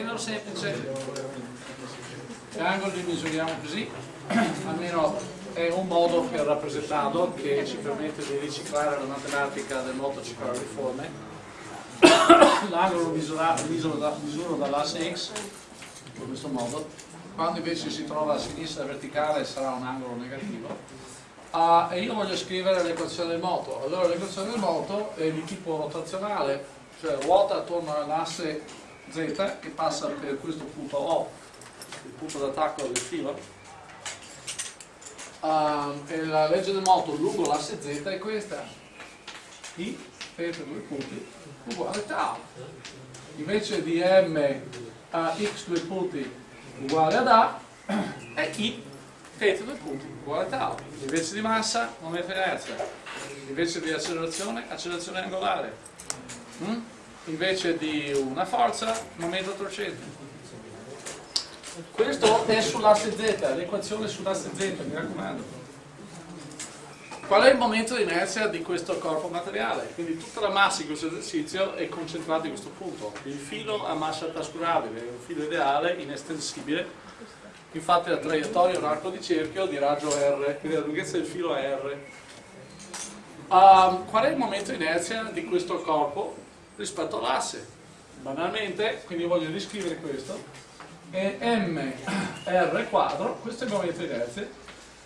Tenero semplice, gli angoli li misuriamo così, almeno è un modo per rappresentarlo che ci permette di riciclare la matematica del moto ciclariforme. L'angolo lo misuro, misuro dall'asse x in questo modo, quando invece si trova a sinistra verticale sarà un angolo negativo. Uh, e io voglio scrivere l'equazione del moto. Allora l'equazione del moto è di tipo rotazionale, cioè ruota attorno all'asse z che passa per questo punto O, il punto d'attacco del filo. Uh, e la legge del moto lungo l'asse z è questa. I, per due punti, uguale tau. Invece di m a x due punti uguale ad a, è i θ due punti uguale a tau. Invece di massa, momento di inerzia. Invece di accelerazione, accelerazione angolare. Mm? Invece di una forza, momento torcente. Questo è sull'asse z, l'equazione sull'asse z, mi raccomando. Qual è il momento di inerzia di questo corpo materiale? Quindi tutta la massa di questo esercizio è concentrata in questo punto. Il filo a massa trascurabile, è un filo ideale, inestensibile, infatti la traiettoria è un arco di cerchio di raggio R, quindi la lunghezza del filo è R. Um, qual è il momento di inerzia di questo corpo rispetto all'asse? Banalmente, quindi voglio riscrivere questo, è mr quadro, questo è il momento inerzia,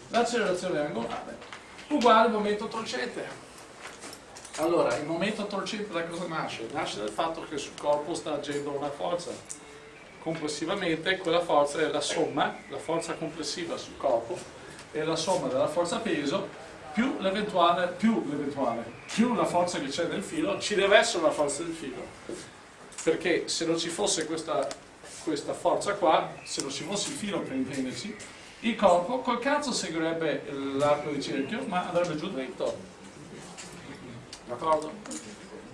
l'accelerazione angolare, uguale al momento torcente. Allora, il momento torcente da cosa nasce? Nasce dal fatto che sul corpo sta agendo una forza complessivamente quella forza è la somma, la forza complessiva sul corpo, è la somma della forza peso più l'eventuale, più l'eventuale, più la forza che c'è nel filo, ci deve essere la forza del filo, perché se non ci fosse questa, questa forza qua, se non ci fosse il filo per intenderci, il corpo col cazzo seguirebbe l'arco di cerchio, ma andrebbe giù dritto. D'accordo?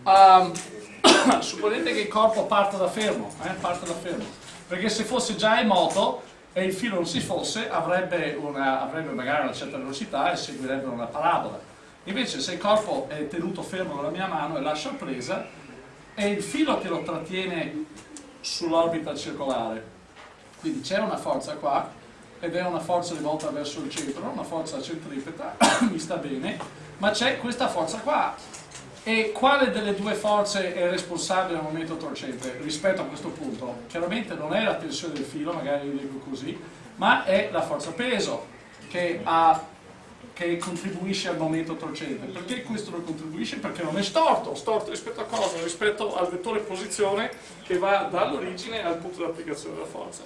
Um, supponete che il corpo parta da fermo, eh, parte da fermo, perché se fosse già in moto e il filo non si fosse avrebbe, una, avrebbe magari una certa velocità e seguirebbe una parabola. Invece se il corpo è tenuto fermo nella mia mano e lascia presa, è il filo che lo trattiene sull'orbita circolare. Quindi c'è una forza qua, ed è una forza rivolta verso il centro, una forza centripeta, mi sta bene, ma c'è questa forza qua, e quale delle due forze è responsabile al momento torcente rispetto a questo punto? Chiaramente non è la tensione del filo, magari lo dico così, ma è la forza peso che, ha, che contribuisce al momento torcente. Perché questo non contribuisce? Perché non è storto. Storto rispetto a cosa? Rispetto al vettore posizione che va dall'origine al punto di applicazione della forza.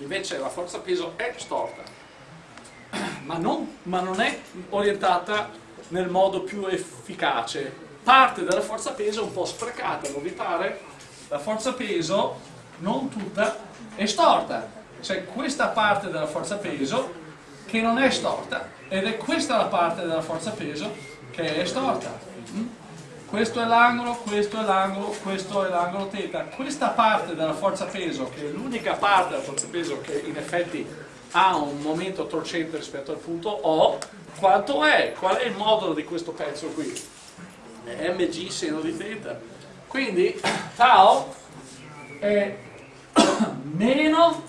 Invece la forza peso è storta, ma non, ma non è orientata nel modo più efficace. Parte della forza peso è un po' sprecata, non vi pare? La forza peso, non tutta, è storta. C'è questa parte della forza peso che non è storta ed è questa la parte della forza peso che è storta. Mm? Questo è l'angolo, questo è l'angolo, questo è l'angolo θ. Questa parte della forza peso, che è l'unica parte della forza peso che in effetti ha un momento torcente rispetto al punto O, quanto è? Qual è il modulo di questo pezzo qui? È mg seno di θ. Quindi tau è meno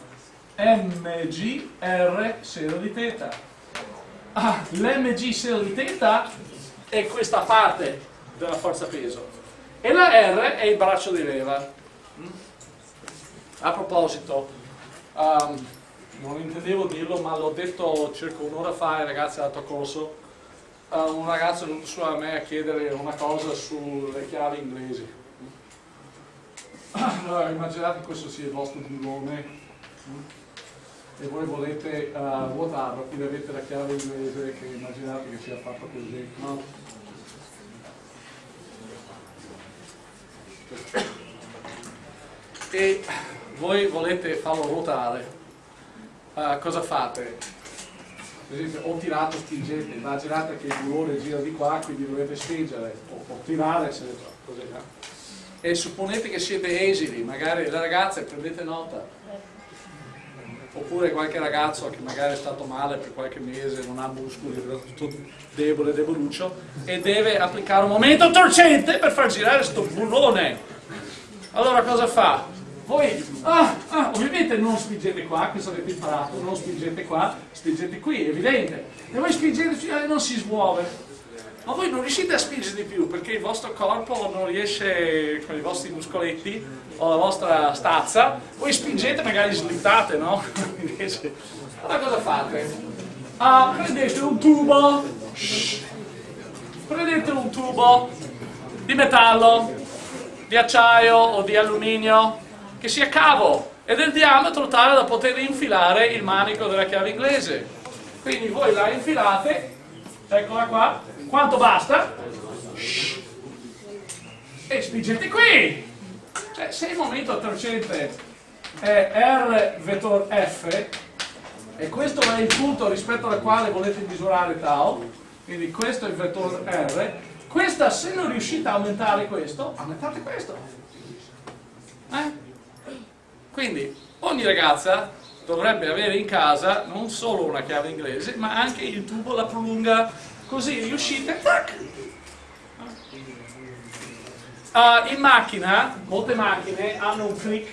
mgr seno di θ. Ah, L'mg seno di θ è questa parte della forza peso e la R è il braccio di leva. Mm? A proposito, um, non intendevo dirlo ma l'ho detto circa un'ora fa ai ragazzi dato corso. Uh, un ragazzo è venuto su a me a chiedere una cosa sulle chiavi inglesi. Allora immaginate che questo sia il vostro bullone e voi volete uh, vuotarlo quindi avete la chiave inglese che immaginate che sia fatta così no? e voi volete farlo ruotare uh, cosa fate? Per esempio, ho tirato spingente, immaginate che il bullone gira di qua, quindi dovete spingere, o, o tirare, eccetera, così, no? E supponete che siete esili, magari le ragazze, prendete nota, oppure qualche ragazzo che magari è stato male per qualche mese, non ha muscoli, è tutto debole, deboluccio, e deve applicare un momento torcente per far girare sto bullone. Allora cosa fa? Voi ah, ah, ovviamente non spingete qua, questo avete imparato, non spingete qua, spingete qui, è evidente. E voi spingete e non si smuove. Ma voi non riuscite a spingere di più perché il vostro corpo non riesce con i vostri muscoletti o la vostra stazza, voi spingete magari slittate, no? allora cosa fate? Ah, prendete un tubo, prendete un tubo di metallo, di acciaio o di alluminio, che sia cavo e del diametro tale da poter infilare il manico della chiave inglese. Quindi voi la infilate, eccola qua, quanto basta? E spingete qui! Cioè, se il momento attracente è R vettor F, e questo è il punto rispetto al quale volete misurare tau, quindi questo è il vettore R, questa se non riuscite a aumentare questo, aumentate questo. Eh? Quindi ogni ragazza dovrebbe avere in casa non solo una chiave inglese, ma anche il tubo, la prolunga, così riuscite, tac! Uh, in macchina, molte macchine hanno un click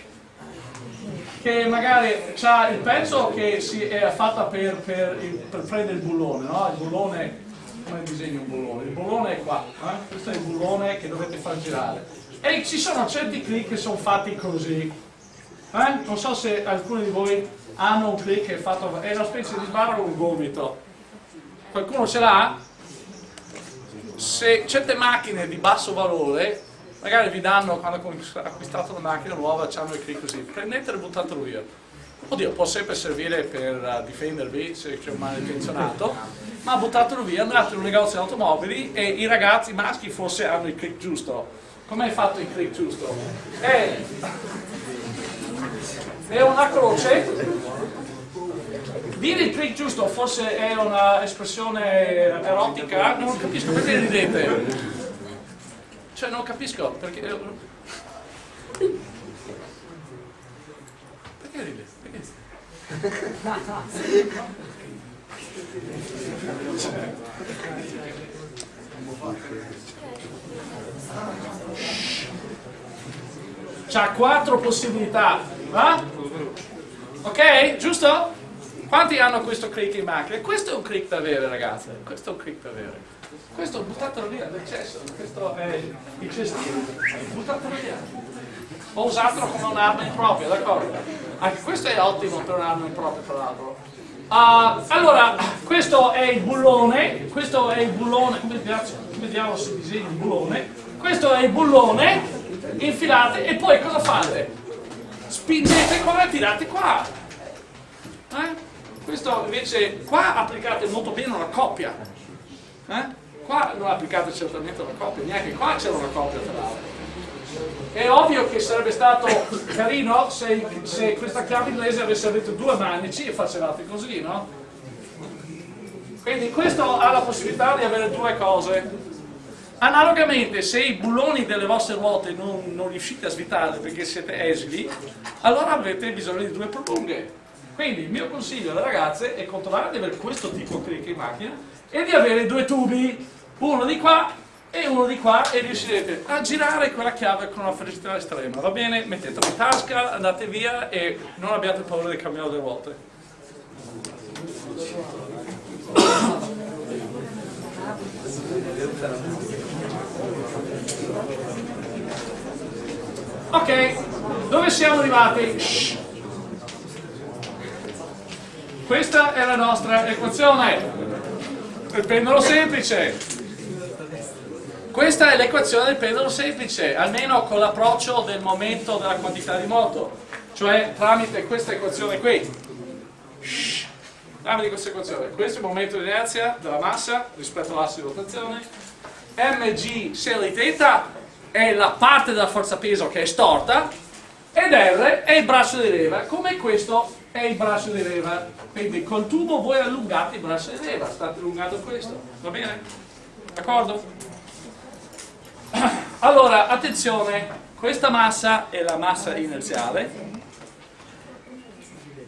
che magari ha il pezzo che si è fatta per, per, per, prendere il bullone, no? Il bullone, come disegno un bullone? Il bullone è qua, eh? questo è il bullone che dovete far girare. E ci sono certi click che sono fatti così, eh? Non so se alcuni di voi hanno un click che è fatto, è una specie di sbarra o un gomito. Qualcuno ce l'ha? Se certe macchine di basso valore, magari vi danno, quando acquistate una macchina nuova, hanno il click così, prendetelo e buttatelo via. Oddio, può sempre servire per uh, difendervi se c'è un malintenzionato, ma buttatelo via, andate in un negozio di automobili e i ragazzi maschi forse hanno il click giusto. Com'è fatto il click giusto? È è una croce dire il click giusto forse è un'espressione erotica non capisco perché ridete cioè non capisco perché perché ridete? C'ha quattro possibilità, va? Ok? Giusto? Quanti hanno questo click in macchina? Questo è un click da avere ragazzi, questo è un click da avere. Questo buttatelo via nel cesso, questo è il cestino, buttatelo via. O usatelo come un'arma impropria, d'accordo? Anche questo è ottimo per un'arma impropria tra l'altro. Uh, allora, questo è il bullone, questo è il bullone, come vediamo se disegni il bullone, questo è il bullone, infilate e poi cosa fate? Spingete qua e tirate qua eh? questo invece qua applicate molto bene una coppia eh? qua non applicate certamente una coppia neanche qua c'era una coppia tra l'altro è ovvio che sarebbe stato carino se, se, questa chiave inglese avesse avuto due manici e facevate così, no? Quindi questo ha la possibilità di avere due cose Analogamente, se i bulloni delle vostre ruote non, non riuscite a svitare perché siete esili, allora avrete bisogno di due prolunghe. Quindi il mio consiglio alle ragazze è controllare di avere questo tipo di click in macchina e di avere due tubi, uno di qua e uno di qua e riuscirete a girare quella chiave con una facilità estrema. Va bene? Mettetelo in tasca, andate via e non abbiate paura di cambiare le ruote. Ok, dove siamo arrivati? Shh. Questa è la nostra equazione. Il pendolo semplice. Questa è l'equazione del pendolo semplice, almeno con l'approccio del momento della quantità di moto, cioè tramite questa equazione qui. Shh. Tramite questa equazione. Questo è il momento di inerzia della massa rispetto all'asse di rotazione. mg se di è la parte della forza peso che è storta ed R è il braccio di leva, come questo è il braccio di leva. Quindi col tubo voi allungate il braccio di leva, state allungando questo, va bene? D'accordo? Allora, attenzione, questa massa è la massa inerziale,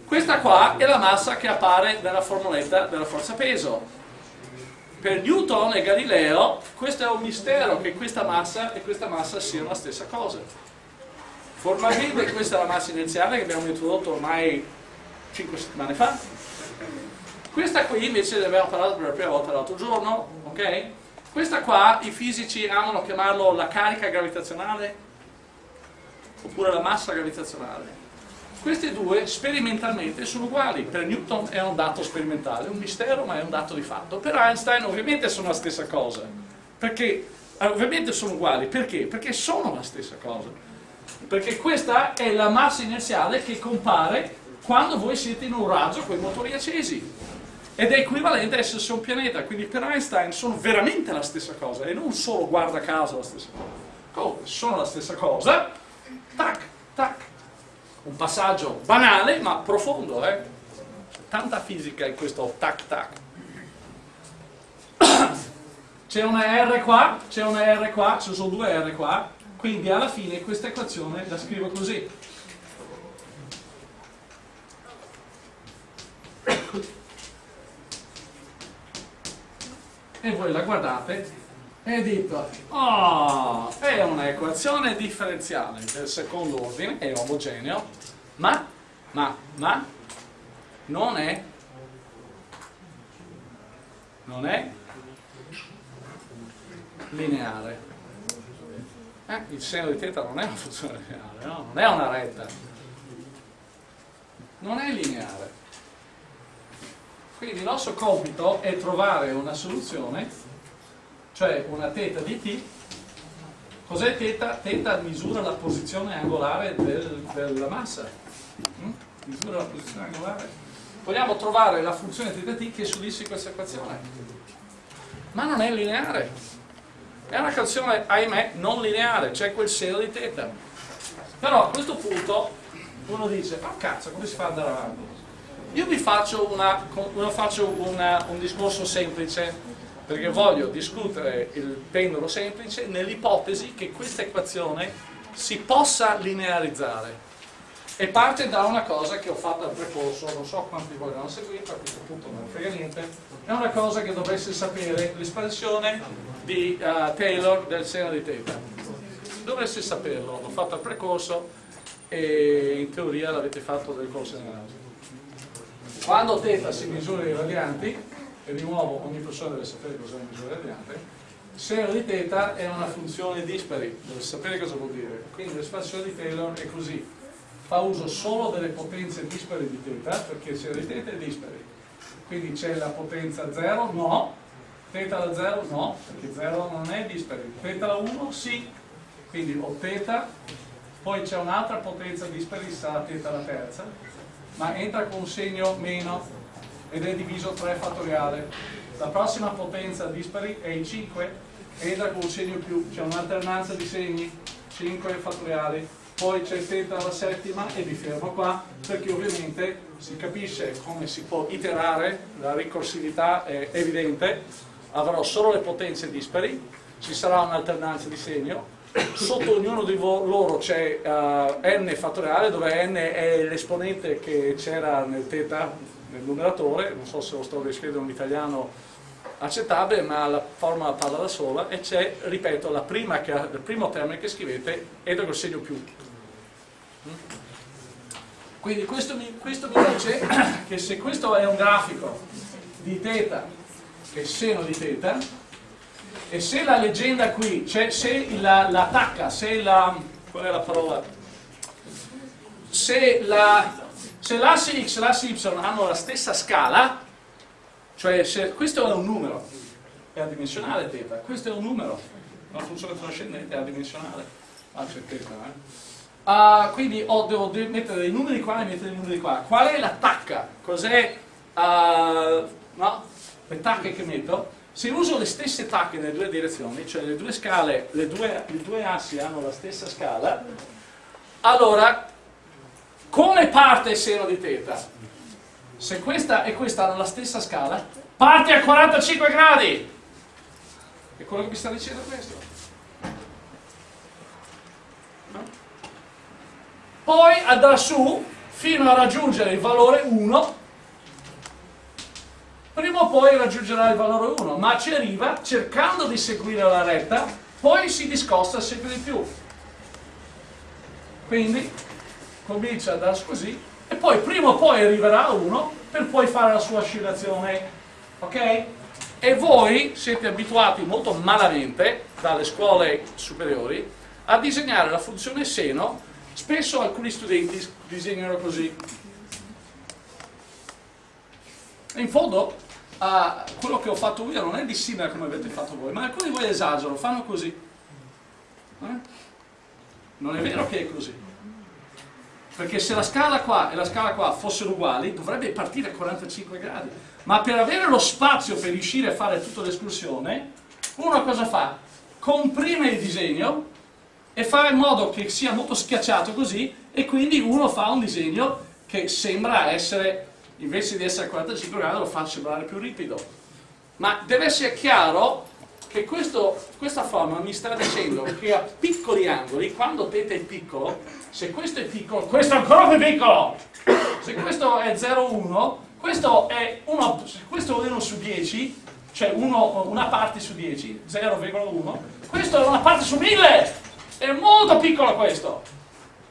questa qua è la massa che appare nella formuletta della forza peso per Newton e Galileo questo è un mistero che questa massa e questa massa siano la stessa cosa Formalmente questa è la massa inerziale che abbiamo introdotto ormai 5 settimane fa. Questa qui invece ne abbiamo parlato per la prima volta l'altro giorno, ok? Questa qua i fisici amano chiamarlo la carica gravitazionale oppure la massa gravitazionale. Queste due sperimentalmente sono uguali, per Newton è un dato sperimentale, un mistero ma è un dato di fatto. Per Einstein ovviamente sono la stessa cosa, perché eh, ovviamente sono uguali, perché? Perché sono la stessa cosa. Perché questa è la massa inerziale che compare quando voi siete in un raggio con i motori accesi ed è equivalente a essere su un pianeta, quindi per Einstein sono veramente la stessa cosa e non solo guarda caso la stessa cosa. Oh, sono la stessa cosa, tac, tac. Un passaggio banale ma profondo, eh? Tanta fisica in questo tac tac. C'è una R qua, c'è una R qua, ci sono due R qua, quindi alla fine questa equazione la scrivo così. e voi la guardate e dite oh, è un'equazione differenziale del secondo ordine, è omogeneo, ma, ma, ma non è non è lineare. Eh, il seno di teta non è una funzione lineare, no? non è una retta. Non è lineare. Quindi il nostro compito è trovare una soluzione, cioè una teta di t. Cos'è teta? Teta misura la posizione angolare del, della massa. Mm? Misura la posizione angolare. Vogliamo trovare la funzione teta t che soddisfi questa equazione. Ma non è lineare. È una equazione, ahimè, non lineare, c'è quel seno di teta. Però a questo punto uno dice, ma cazzo, come si fa ad andare avanti? Io vi faccio, una, faccio una, un discorso semplice perché voglio discutere il pendolo semplice nell'ipotesi che questa equazione si possa linearizzare e parte da una cosa che ho fatto al precorso, non so quanti vogliono seguire, a questo punto non frega niente, è una cosa che dovreste sapere, l'espansione di uh, Taylor del seno di teta. Dovreste saperlo, l'ho fatto al precorso e in teoria l'avete fatto del corso di analisi. Quando θ si misura i radianti, e di nuovo ogni persona deve sapere cosa è una misura radiante, seno di θ è una funzione dispari, deve sapere cosa vuol dire. Quindi l'espansione di Taylor è così, fa uso solo delle potenze dispari di θ, perché il seno di θ è dispari. Quindi c'è la potenza 0? No. θ alla 0? No, perché 0 non è dispari. θ alla 1? Sì. Quindi ho θ, poi c'è un'altra potenza dispari, sarà θ alla terza, ma entra con un segno meno ed è diviso 3 fattoriale. La prossima potenza dispari è il 5, entra con un segno più, c'è un'alternanza di segni, 5 fattoriali, poi c'è θ alla settima e mi fermo qua perché ovviamente si capisce come si può iterare, la ricorsività è evidente, avrò solo le potenze dispari, ci sarà un'alternanza di segno, sotto ognuno di loro c'è uh, n fattoriale dove n è l'esponente che c'era nel θ nel numeratore, non so se lo sto descrivendo in italiano accettabile, ma la formula parla da sola e c'è, ripeto, che, il primo termine che scrivete è col segno più. Quindi questo mi, questo mi dice che se questo è un grafico di che è seno di θ, e se la leggenda qui, cioè se la, la tacca, se la, qual è la parola? Se la, se l'asse x e l'asse y hanno la stessa scala, cioè se questo è un numero, è adimensionale θ, questo è un numero, una funzione trascendente è adimensionale, ah c'è θ, eh? Uh, quindi oh, devo mettere dei numeri qua e mettere dei numeri qua. Qual è la tacca? Cos'è uh, no? le tacche che metto? Se uso le stesse tacche nelle due direzioni, cioè le due scale, le due, i due assi hanno la stessa scala, allora come parte il seno di teta? Se questa e questa hanno la stessa scala, parte a 45 gradi! È quello che mi sta dicendo questo. No? Poi andrà su fino a raggiungere il valore 1 prima o poi raggiungerà il valore 1, ma ci arriva cercando di seguire la retta, poi si discosta sempre di più. Quindi comincia a darsi così e poi prima o poi arriverà a 1 per poi fare la sua oscillazione. Ok? E voi siete abituati molto malamente dalle scuole superiori a disegnare la funzione seno, spesso alcuni studenti disegnano così. In fondo, uh, quello che ho fatto io non è di simile come avete fatto voi, ma alcuni di voi esagerano, fanno così. Eh? Non è vero che è così. Perché se la scala qua e la scala qua fossero uguali, dovrebbe partire a 45 gradi. Ma per avere lo spazio per riuscire a fare tutta l'escursione, uno cosa fa? Comprime il disegno e fa in modo che sia molto schiacciato così e quindi uno fa un disegno che sembra essere, invece di essere a 45 gradi, lo fa sembrare più ripido. Ma deve essere chiaro che questo, questa forma mi sta dicendo che a piccoli angoli, quando θ è piccolo, se questo è piccolo, questo è ancora più piccolo! Se questo è 0,1, questo è 1, questo è 1 su 10, cioè 1, una parte su 10, 0,1, questo è una parte su 1000! È molto piccolo questo!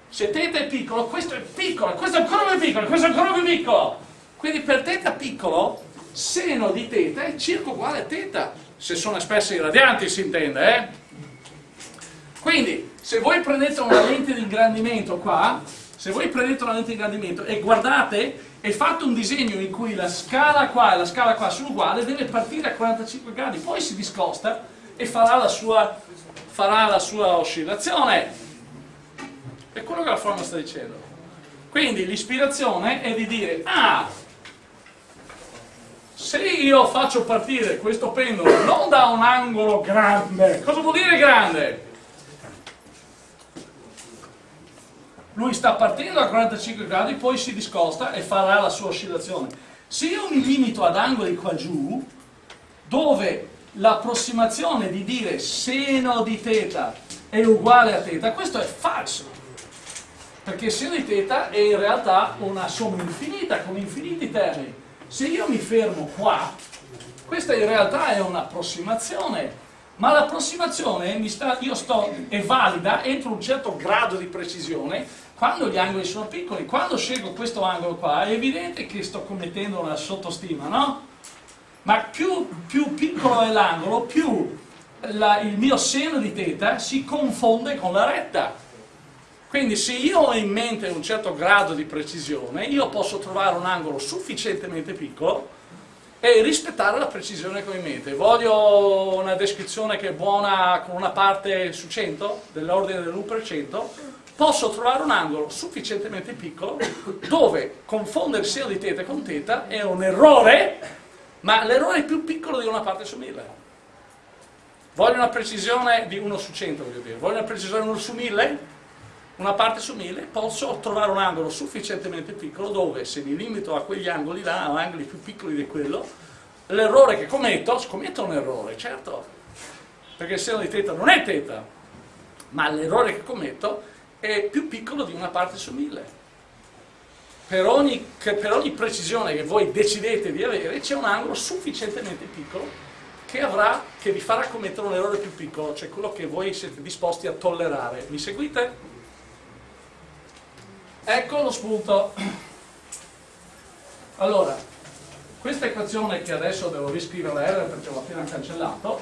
Se θ è piccolo, questo è piccolo, questo è ancora più piccolo, questo è ancora più piccolo! Quindi per θ piccolo, seno di θ è circa uguale a θ se sono espresse in radianti si intende, eh? Quindi, se voi prendete una lente di ingrandimento qua, se voi prendete una lente di ingrandimento e guardate e fate un disegno in cui la scala qua e la scala qua sono uguali, deve partire a 45 gradi, poi si discosta e farà la sua, farà la sua oscillazione. È quello che la forma sta dicendo. Quindi l'ispirazione è di dire, ah, se io faccio partire questo pendolo non da un angolo grande, cosa vuol dire grande? Lui sta partendo a 45 gradi, poi si discosta e farà la sua oscillazione. Se io mi limito ad angoli qua giù, dove l'approssimazione di dire seno di θ è uguale a θ, questo è falso. Perché seno di θ è in realtà una somma infinita, con infiniti termini se io mi fermo qua, questa in realtà è un'approssimazione, ma l'approssimazione è valida entro un certo grado di precisione quando gli angoli sono piccoli. Quando scelgo questo angolo qua è evidente che sto commettendo una sottostima, no? Ma più, più piccolo è l'angolo, più la, il mio seno di teta si confonde con la retta. Quindi se io ho in mente un certo grado di precisione, io posso trovare un angolo sufficientemente piccolo e rispettare la precisione che ho in mente. Voglio una descrizione che è buona con una parte su 100, dell'ordine dell'1%, posso trovare un angolo sufficientemente piccolo dove confondere seno di teta con teta è un errore, ma l'errore è più piccolo di una parte su 1000. Voglio una precisione di 1 su 100, voglio dire. Voglio una precisione di 1 su 1000? Una parte su 1000 posso trovare un angolo sufficientemente piccolo dove se mi limito a quegli angoli là, a angoli più piccoli di quello, l'errore che commetto, scommetto un errore, certo, perché il seno di teta non è teta, ma l'errore che commetto è più piccolo di una parte su 1000. Per ogni, per ogni precisione che voi decidete di avere c'è un angolo sufficientemente piccolo che, avrà, che vi farà commettere un errore più piccolo, cioè quello che voi siete disposti a tollerare. Mi seguite? Ecco lo spunto. Allora, questa equazione che adesso devo riscrivere R perché l'ho appena cancellato,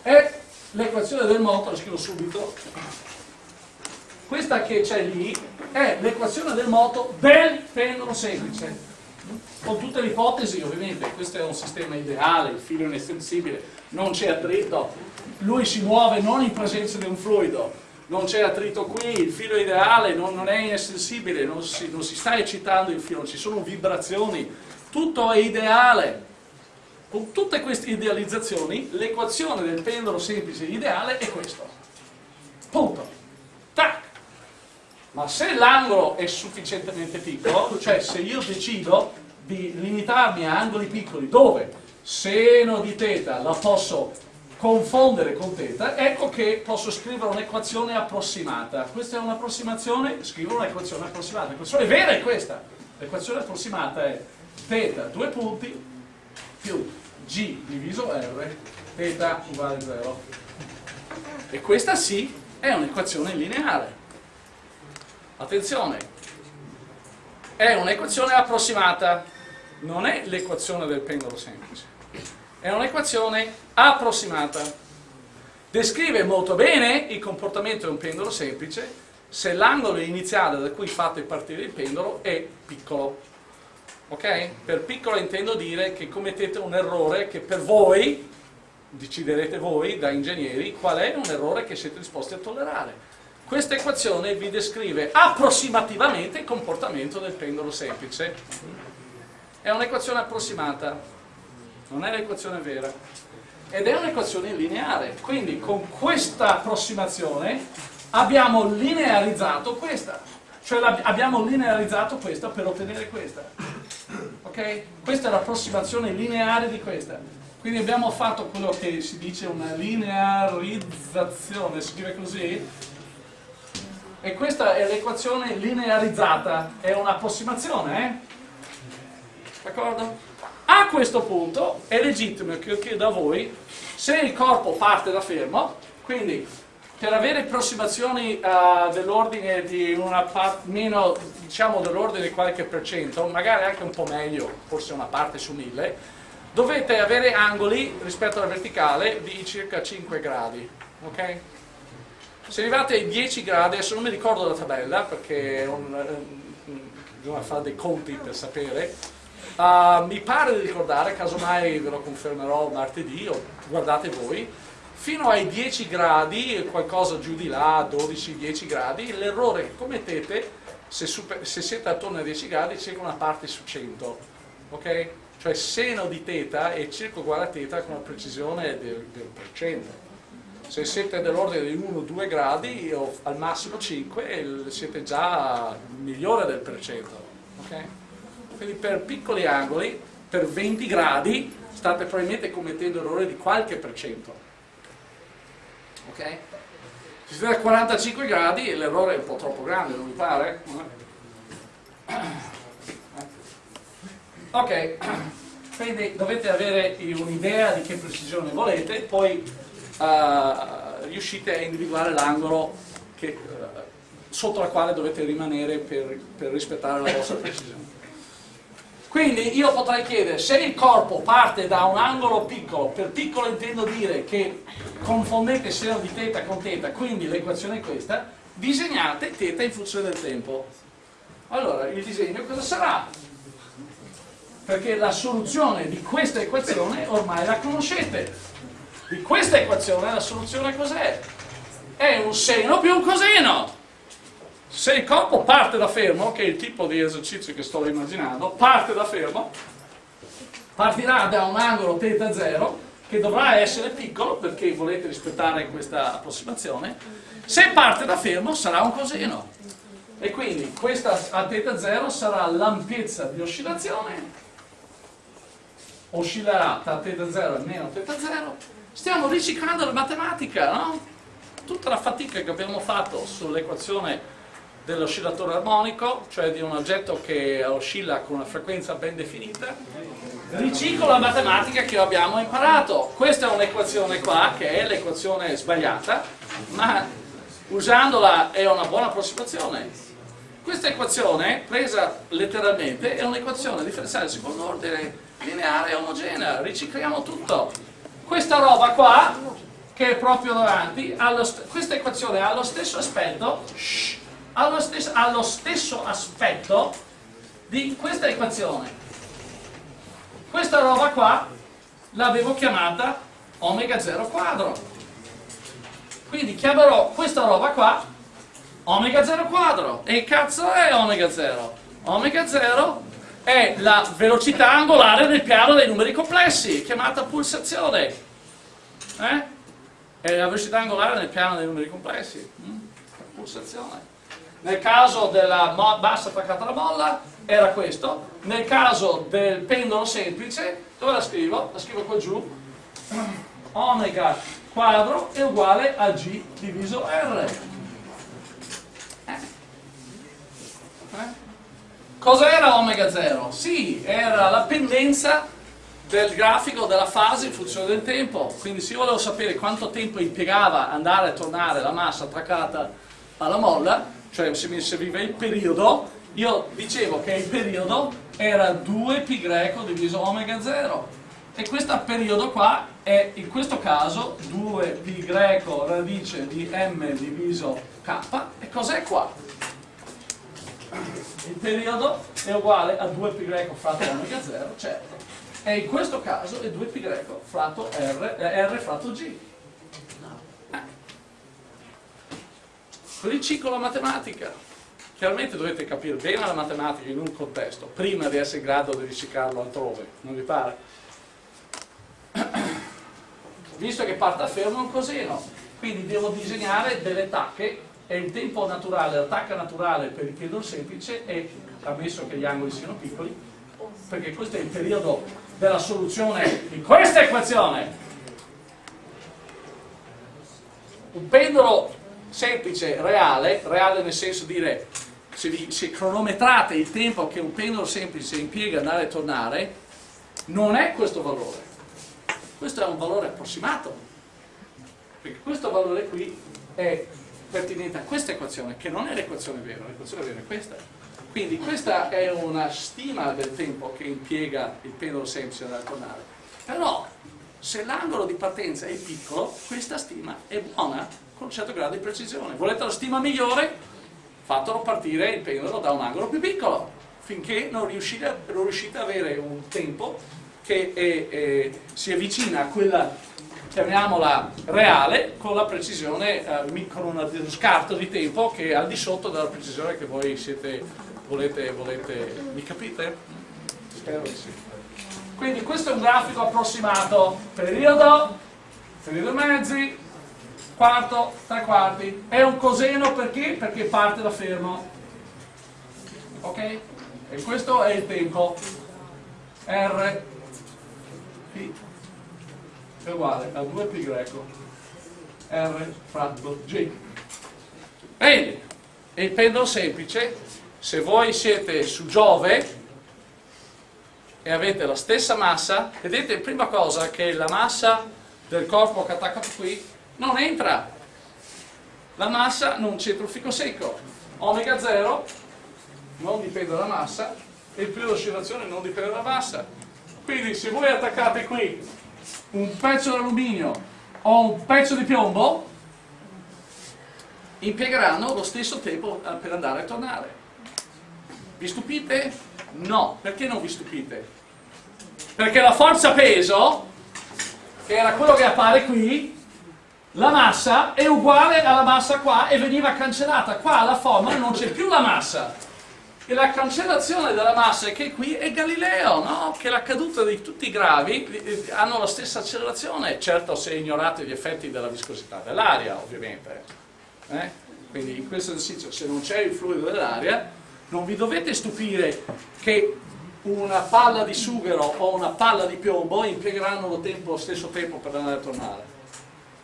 è l'equazione del moto, la scrivo subito, questa che c'è lì è l'equazione del moto del pendolo semplice, con tutte le ipotesi ovviamente, questo è un sistema ideale, il filo è inestensibile, non c'è attrito, lui si muove non in presenza di un fluido, non c'è attrito qui, il filo ideale non, non è insensibile, non si, non si sta eccitando il filo, ci sono vibrazioni, tutto è ideale. Con tutte queste idealizzazioni, l'equazione del pendolo semplice ideale è questo. Punto. Tac. Ma se l'angolo è sufficientemente piccolo, cioè se io decido di limitarmi a angoli piccoli dove seno di teta la posso confondere con θ, ecco che posso scrivere un'equazione approssimata. Questa è un'approssimazione, scrivo un'equazione approssimata. L'equazione vera è questa. L'equazione approssimata è θ, due punti, più g diviso r, θ uguale a 0. E questa sì è un'equazione lineare. attenzione, è un'equazione approssimata, non è l'equazione del pendolo semplice, è un'equazione approssimata. Descrive molto bene il comportamento di un pendolo semplice se l'angolo iniziale da cui fate partire il pendolo è piccolo. Ok? Per piccolo intendo dire che commettete un errore che per voi, deciderete voi da ingegneri, qual è un errore che siete disposti a tollerare. Questa equazione vi descrive approssimativamente il comportamento del pendolo semplice. È un'equazione approssimata, non è l'equazione vera. Ed è un'equazione lineare, quindi con questa approssimazione abbiamo linearizzato questa. Cioè abbiamo linearizzato questa per ottenere questa. Ok? Questa è l'approssimazione lineare di questa. Quindi abbiamo fatto quello che si dice una linearizzazione, si scrive così, e questa è l'equazione linearizzata, è un'approssimazione, eh? D'accordo? A questo punto è legittimo che io chiedo a voi se il corpo parte da fermo, quindi per avere approssimazioni uh, dell'ordine di meno, diciamo dell'ordine di qualche per cento, magari anche un po' meglio, forse una parte su mille, dovete avere angoli rispetto alla verticale di circa 5 gradi, ok? Se arrivate ai 10 gradi, adesso non mi ricordo la tabella perché un, eh, bisogna fare dei conti per sapere, uh, mi pare di ricordare, casomai ve lo confermerò martedì o guardate voi, fino ai 10 gradi, qualcosa giù di là, 12-10 gradi, l'errore che commettete se, super, se, siete attorno ai 10 gradi circa una parte su 100, ok? Cioè seno di teta è circa uguale a teta con la precisione del, del per cento se siete dell'ordine di 1-2 gradi o al massimo 5 siete già migliore del percento okay? Quindi per piccoli angoli per 20 gradi state probabilmente commettendo errore di qualche percento ok? se siete a 45 gradi l'errore è un po' troppo grande non vi pare? ok quindi dovete avere un'idea di che precisione volete poi uh, riuscite a individuare l'angolo uh, sotto la quale dovete rimanere per, per rispettare la vostra precisione. Quindi io potrei chiedere, se il corpo parte da un angolo piccolo, per piccolo intendo dire che confondete seno di teta con teta, quindi l'equazione è questa, disegnate teta in funzione del tempo. Allora, il disegno cosa sarà? Perché la soluzione di questa equazione ormai la conoscete di questa equazione la soluzione cos'è? È un seno più un coseno. Se il corpo parte da fermo, che è il tipo di esercizio che sto immaginando, parte da fermo, partirà da un angolo θ 0 che dovrà essere piccolo perché volete rispettare questa approssimazione, se parte da fermo sarà un coseno. E quindi questa a θ 0 sarà l'ampiezza di oscillazione, oscillerà tra θ 0 e meno θ 0 Stiamo riciclando la matematica, no? Tutta la fatica che abbiamo fatto sull'equazione dell'oscillatore armonico, cioè di un oggetto che oscilla con una frequenza ben definita, riciclo la matematica che abbiamo imparato. Questa è un'equazione qua, che è l'equazione sbagliata, ma usandola è una buona approssimazione. Questa equazione, presa letteralmente, è un'equazione differenziale secondo ordine lineare e omogenea, ricicliamo tutto. Questa roba qua, che è proprio davanti, questa equazione ha lo stesso aspetto, shh, ha, lo stesso, ha lo stesso aspetto di questa equazione. Questa roba qua l'avevo chiamata omega 0 quadro. Quindi chiamerò questa roba qua omega 0 quadro. E cazzo è omega 0? Omega 0 è la velocità angolare nel piano dei numeri complessi, chiamata pulsazione. Eh? È la velocità angolare nel piano dei numeri complessi. Mm? Pulsazione. Nel caso della bassa attaccata alla molla era questo, nel caso del pendolo semplice, dove la scrivo? La scrivo qua giù, omega quadro è uguale a G diviso R. Eh? Eh? Omega 0? Sì, era la pendenza del grafico della fase in funzione del tempo. Quindi se io volevo sapere quanto tempo impiegava andare e tornare la massa attaccata alla molla, cioè se mi serviva il periodo, io dicevo che il periodo era 2π diviso omega 0 e questo periodo qua è in questo caso 2π radice di m diviso k e cos'è qua? il periodo è uguale a 2π fratto omega 0 certo e in questo caso è 2π fratto r, eh, r fratto g eh. riciclo la matematica chiaramente dovete capire bene la matematica in un contesto prima di essere in grado di riciclarlo altrove non vi pare? visto che parte a fermo è un coseno quindi devo disegnare delle tacche e il tempo naturale, la tacca naturale per il pendolo semplice è, ammesso che gli angoli siano piccoli perché questo è il periodo della soluzione di questa equazione un pendolo semplice reale, reale nel senso di dire se, vi, se cronometrate il tempo che un pendolo semplice impiega andare e tornare non è questo valore questo è un valore approssimato, perché questo valore qui è pertinente a questa equazione, che non è l'equazione vera, l'equazione vera è questa. Quindi questa è una stima del tempo che impiega il pendolo semplice da tornare. Però se l'angolo di partenza è piccolo, questa stima è buona con un certo grado di precisione. Volete la stima migliore? Fatelo partire il pendolo da un angolo più piccolo, finché non riuscite, non riuscite ad avere un tempo che è, è, si avvicina a quella, chiamiamola reale, con la precisione, eh, con uno scarto di tempo che è al di sotto della precisione che voi siete, volete, volete, mi capite? Spero di sì. Quindi questo è un grafico approssimato, periodo, periodo mezzi, quarto, tre quarti, è un coseno perché? Perché parte da fermo, ok? E questo è il tempo, R. P. È uguale a 2π R fratto G. Bene, il pendolo semplice, se voi siete su Giove e avete la stessa massa, vedete prima cosa che la massa del corpo che attacca qui non entra. La massa non c'entra un fico secco. Omega 0 non dipende dalla massa e il periodo di oscillazione non dipende dalla massa quindi se voi attaccate qui un pezzo d'alluminio o un pezzo di piombo impiegheranno lo stesso tempo eh, per andare e tornare vi stupite? no, perché non vi stupite? perché la forza peso che era quello che appare qui la massa è uguale alla massa qua e veniva cancellata qua alla formula non c'è più la massa e la cancellazione della massa che qui è Galileo, no? che la caduta di tutti i gravi eh, hanno la stessa accelerazione, certo se ignorate gli effetti della viscosità dell'aria ovviamente. Eh? Quindi in questo esercizio se non c'è il fluido dell'aria non vi dovete stupire che una palla di sughero o una palla di piombo impiegheranno lo, tempo, lo stesso tempo per andare e tornare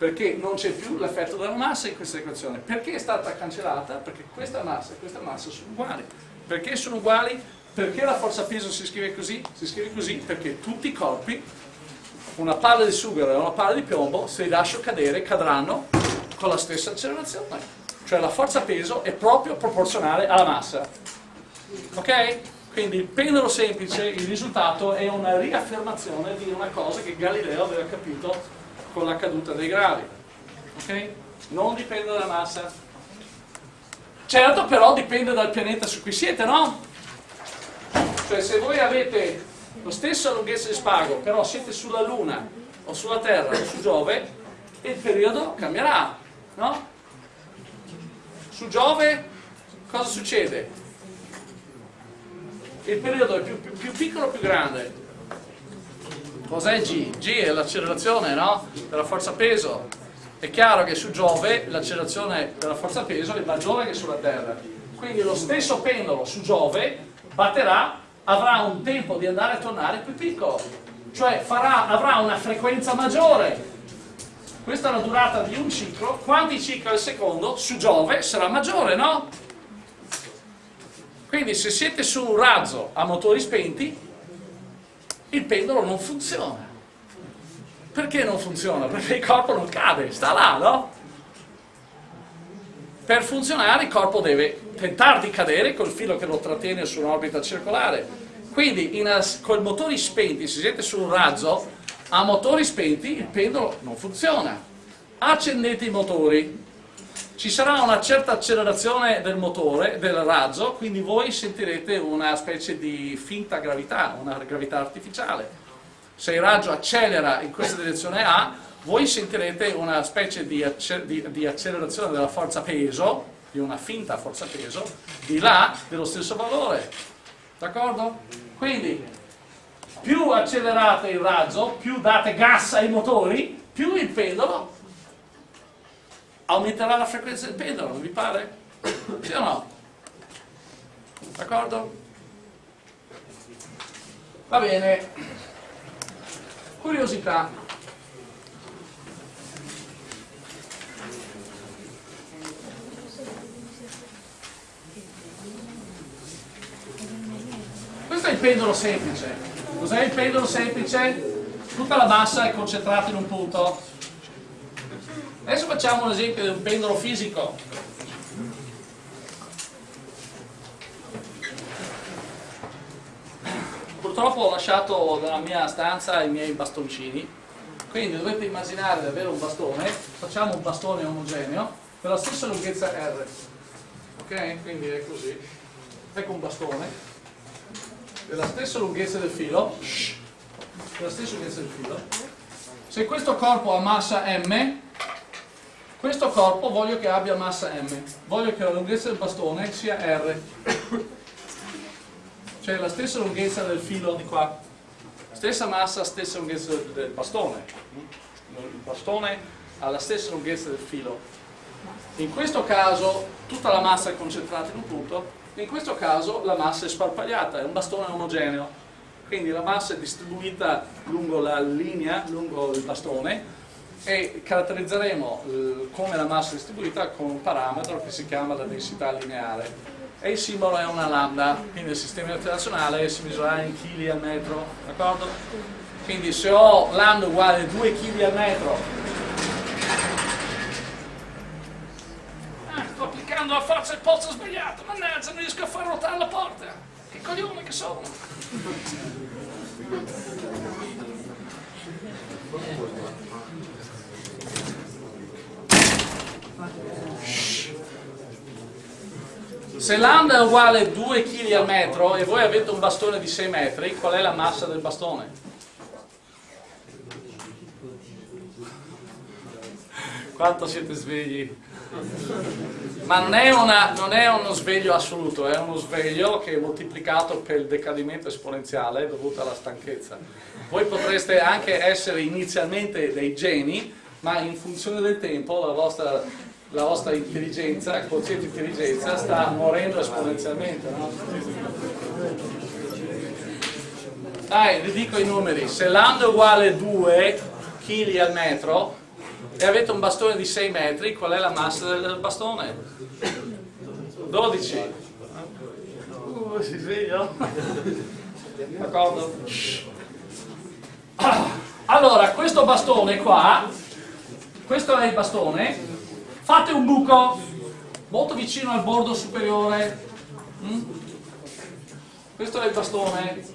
perché non c'è più l'effetto della massa in questa equazione perché è stata cancellata? perché questa massa e questa massa sono uguali perché sono uguali? Perché la forza peso si scrive così? Si scrive così perché tutti i corpi, una palla di sughero e una palla di piombo, se li lascio cadere, cadranno con la stessa accelerazione. Cioè la forza peso è proprio proporzionale alla massa. Ok? Quindi il pendolo semplice, il risultato è una riaffermazione di una cosa che Galileo aveva capito con la caduta dei gravi. Ok? Non dipende dalla massa. Certo però dipende dal pianeta su cui siete, no? Cioè se voi avete lo stesso lunghezza di spago, però siete sulla Luna o sulla Terra o su Giove, il periodo cambierà, no? Su Giove cosa succede? Il periodo è più, più, più piccolo o più grande? Cos'è G? G è l'accelerazione, no? Della forza peso è chiaro che su Giove l'accelerazione della forza peso è maggiore che sulla Terra. Quindi lo stesso pendolo su Giove batterà, avrà un tempo di andare e tornare più piccolo, cioè farà, avrà una frequenza maggiore. Questa è la durata di un ciclo, quanti cicli al secondo su Giove sarà maggiore, no? Quindi se siete su un razzo a motori spenti, il pendolo non funziona. Perché non funziona? Perché il corpo non cade, sta là, no? per funzionare il corpo deve tentare di cadere col filo che lo trattiene su un'orbita circolare. Quindi in, con motori spenti, se siete su un razzo, a motori spenti il pendolo non funziona. Accendete i motori, ci sarà una certa accelerazione del motore, del razzo, quindi voi sentirete una specie di finta gravità, una gravità artificiale. Se il raggio accelera in questa direzione A, voi sentirete una specie di, accelerazione della forza peso, di una finta forza peso, di là dello stesso valore. D'accordo? Quindi, più accelerate il razzo, più date gas ai motori, più il pendolo aumenterà la frequenza del pendolo, non vi pare? Sì o no? D'accordo? Va bene. Curiosità. Questo è il pendolo semplice. Cos'è il pendolo semplice? Tutta la massa è concentrata in un punto Adesso facciamo un esempio di un pendolo fisico. Purtroppo ho lasciato nella mia stanza i miei bastoncini, quindi dovete immaginare di avere un bastone, facciamo un bastone omogeneo per la stessa lunghezza R. Ok? Quindi è così. Ecco un bastone della stessa lunghezza del filo, della stessa lunghezza del filo. Se questo corpo ha massa M, questo corpo voglio che abbia massa m, voglio che la lunghezza del bastone sia r, cioè la stessa lunghezza del filo di qua, stessa massa, stessa lunghezza del bastone. Il bastone ha la stessa lunghezza del filo. In questo caso tutta la massa è concentrata in un punto, in questo caso la massa è sparpagliata, è un bastone omogeneo. Quindi la massa è distribuita lungo la linea, lungo il bastone, e caratterizzeremo eh, come la massa distribuita con un parametro che si chiama la densità lineare e il simbolo è una lambda, quindi il sistema internazionale si misura in chili al metro, d'accordo? Quindi se ho lambda uguale a 2 kg al metro, ah, sto applicando la forza del pozzo sbagliato, mannaggia, non riesco a far ruotare la porta, che coglione che sono! Se lambda è uguale a 2 kg al metro e voi avete un bastone di 6 metri, qual è la massa del bastone? Quanto siete svegli? Ma non è, una, non è, uno sveglio assoluto, è uno sveglio che è moltiplicato per il decadimento esponenziale dovuto alla stanchezza. Voi potreste anche essere inizialmente dei geni, ma in funzione del tempo la vostra la vostra intelligenza, il quoziente intelligenza sta morendo esponenzialmente. No? Dai, vi dico i numeri, se lambda è uguale a 2 kg al metro e avete un bastone di 6 metri, qual è la massa del bastone? 12. Uh, si sveglia? D'accordo? Allora, questo bastone qua, questo è il bastone, fate un buco molto vicino al bordo superiore. Mm? questo è il bastone.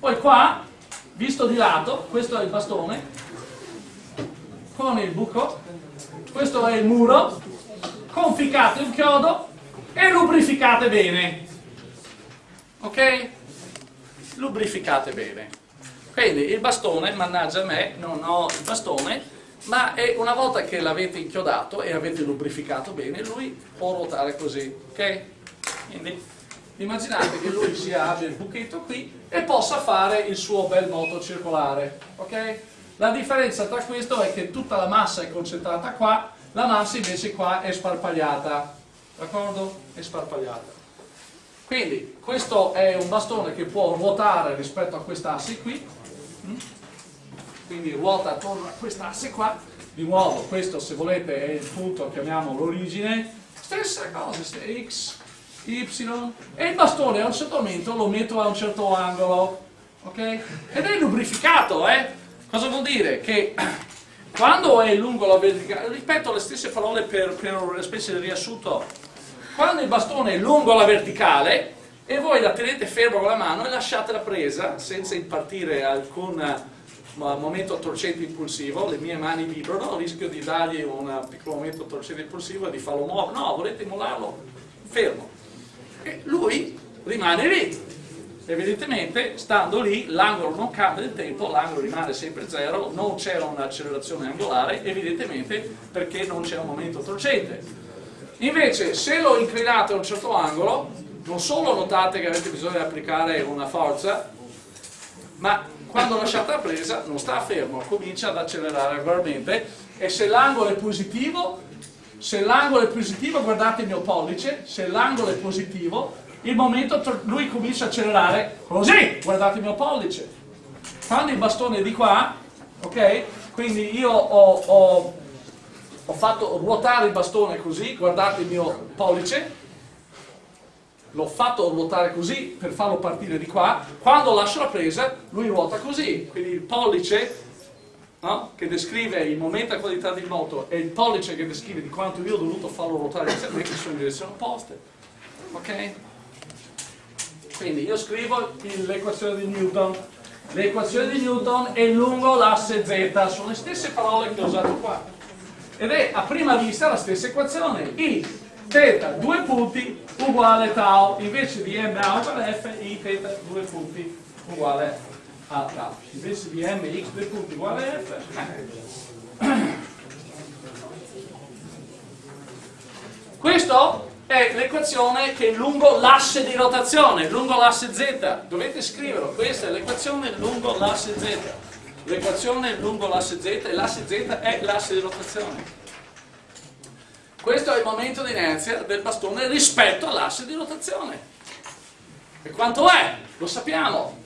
Poi qua visto di lato questo è il bastone. Con il buco questo è il muro. Conficcate un chiodo e lubrificate bene. Ok? lubrificate bene. Quindi il bastone, mannaggia a me, non ho il bastone ma una volta che l'avete inchiodato e avete lubrificato bene, lui può ruotare così, ok? Quindi immaginate che lui sia, abbia il buchetto qui e possa fare il suo bel moto circolare, ok? La differenza tra questo è che tutta la massa è concentrata qua, la massa invece qua è sparpagliata, d'accordo? È sparpagliata. Quindi questo è un bastone che può ruotare rispetto a quest'asse qui, mm? Quindi ruota attorno a questa asse qua, di nuovo questo se volete è il punto, chiamiamo l'origine, stessa cosa, x, y, e il bastone a un certo momento lo metto a un certo angolo, ok? Ed è lubrificato, eh? Cosa vuol dire? Che quando è lungo la verticale, ripeto le stesse parole per, per una specie di riassunto, quando il bastone è lungo la verticale e voi la tenete fermo con la mano e lasciate la presa senza impartire alcun eh, momento torcente impulsivo, le mie mani vibrano, rischio di dargli un piccolo momento torcente impulsivo e di farlo muovere, no, volete mollarlo fermo. E lui rimane lì, evidentemente stando lì l'angolo non cambia nel tempo, l'angolo rimane sempre zero, non c'è un'accelerazione angolare, evidentemente perché non c'è un momento torcente. Invece se lo inclinate a un certo angolo, non solo notate che avete bisogno di applicare una forza, ma quando lasciate la presa non sta fermo, comincia ad accelerare regolarmente e se l'angolo è positivo, se l'angolo è positivo guardate il mio pollice, se l'angolo è positivo il momento lui comincia a accelerare così, guardate il mio pollice. Quando il bastone è di qua, ok? Quindi io ho, ho, ho fatto ruotare il bastone così, guardate il mio pollice, l'ho fatto ruotare così per farlo partire di qua, quando lascio la presa lui ruota così, quindi il pollice no? che descrive il momento a qualità di moto e il pollice che descrive di quanto io ho dovuto farlo ruotare inizialmente sono in direzioni opposte. Ok? Quindi io scrivo l'equazione di Newton. L'equazione di Newton è lungo l'asse z, sono le stesse parole che ho usato qua. Ed è a prima vista la stessa equazione. I θ due punti uguale tau, invece di m a uguale f, i θ due punti uguale a tau. Invece di m x due punti uguale f. Questo è l'equazione che è lungo l'asse di rotazione, lungo l'asse z. Dovete scriverlo, questa è l'equazione lungo l'asse z. L'equazione lungo l'asse z e l'asse z è l'asse di rotazione. Questo è il momento di inerzia del bastone rispetto all'asse di rotazione. E quanto è? Lo sappiamo.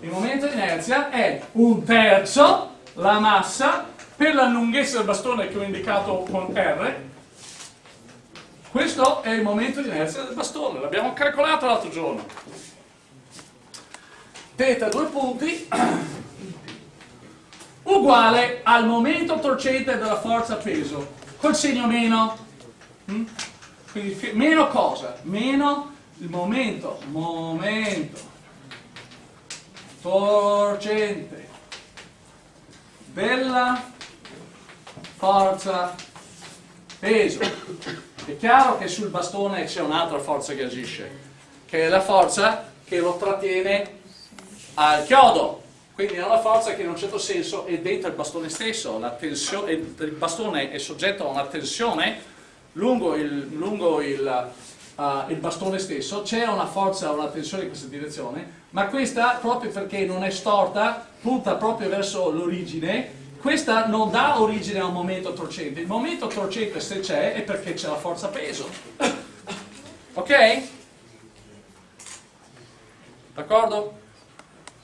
Il momento di inerzia è un terzo la massa per la lunghezza del bastone che ho indicato con R questo è il momento di inerzia del bastone, l'abbiamo calcolato l'altro giorno. Teta due punti uguale al momento torcente della forza peso, col segno meno. Mm? Quindi meno cosa? Meno il momento, momento torcente della forza peso è chiaro che sul bastone c'è un'altra forza che agisce, che è la forza che lo trattiene al chiodo. Quindi è una forza che in un certo senso è dentro il bastone stesso, tensione, il bastone è soggetto a una tensione lungo il, lungo il, uh, il bastone stesso, c'è una forza, una tensione in questa direzione, ma questa proprio perché non è storta, punta proprio verso l'origine questa non dà origine a un momento torcente. Il momento torcente se c'è è perché c'è la forza peso. Ok? D'accordo?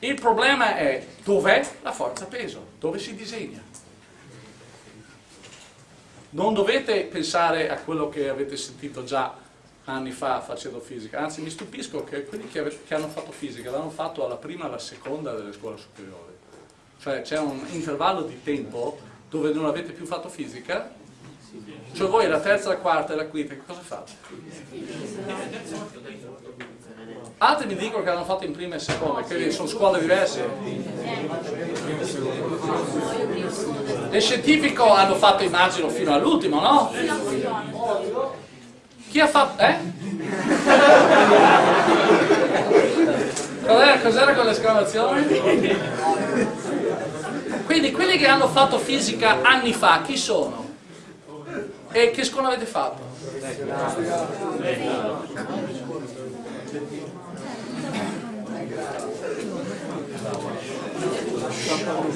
Il problema è dov'è la forza peso? Dove si disegna? Non dovete pensare a quello che avete sentito già anni fa facendo fisica, anzi mi stupisco che quelli che, che hanno fatto fisica l'hanno fatto alla prima e alla seconda delle scuole superiori cioè c'è un intervallo di tempo dove non avete più fatto fisica, cioè voi la terza, la quarta e la quinta, che cosa fate? Altri mi dicono che hanno fatto in prima e seconda, che sono scuole diverse. Le scientifico hanno fatto immagino fino all'ultimo, no? Chi ha fatto... eh? Cos'era cos quell'esclamazione? Quindi quelli che hanno fatto fisica anni fa, chi sono? E che scuola avete fatto?